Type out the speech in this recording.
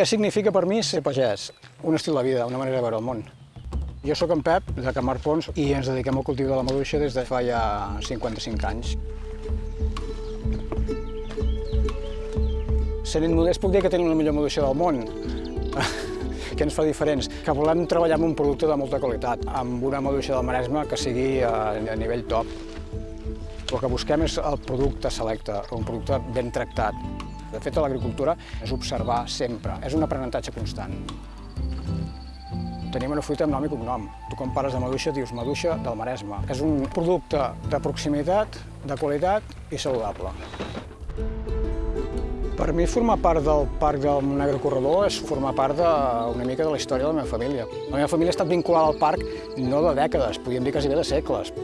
Què significa per mi ser pagès? Un estil de vida, una manera de veure el món. Jo sóc en Pep, de Camar Pons, i ens dediquem al cultiu de la maduixa des de fa ja 55 anys. Sent modest puc dir que tenim la millor maduixa del món. que ens fa diferents, que volem treballar amb un producte de molta qualitat, amb una maduixa del Maresme que sigui a, a nivell top. El que busquem és el producte selecte, un producte ben tractat. De fet, l'agricultura és observar sempre, és un aprenentatge constant. Tenim una fruita amb nom i cognom. Tu quan parles de maduixa dius maduixa del Maresme. És un producte de proximitat, de qualitat i saludable. Per mi formar part del Parc del Negre Corredor és formar part de, una mica de la història de la meva família. La meva família ha estat vinculada al parc no de dècades, podríem dir quasi bé de segles.